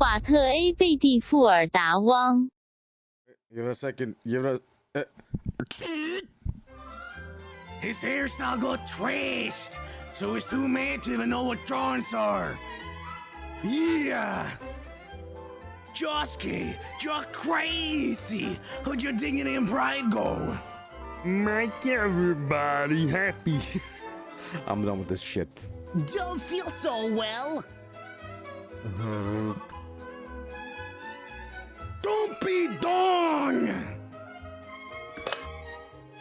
瓦特 A 贝蒂富尔达汪。 Give it a second. Give it a. Uh, His hairstyle got traced, so he's too mad to even know what drawings are. Yeah. Josky, you're crazy. How'd your dignity and pride go? Make everybody happy. I'm done with this shit. Don't feel so well. Don't be dong!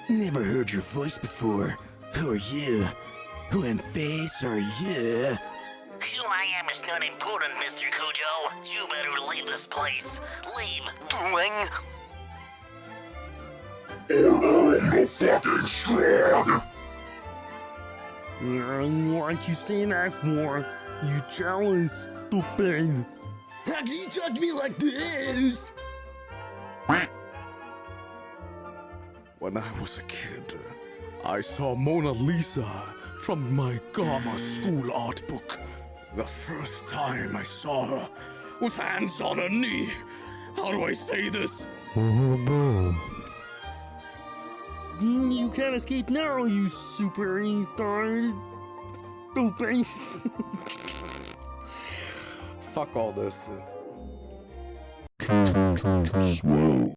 Never heard your voice before. Who are you? Who in face are you? Who I am is not important, Mr. Cujo. You better leave this place. Leave. dong strong. Aren't you say that for? You jealous, stupid. How can you talk to me like this? When I was a kid, I saw Mona Lisa from my Gamma school art book. The first time I saw her with hands on her knee. How do I say this? Mm, You can't escape now, you super retarded. Stupid. Fuck all this. Swell.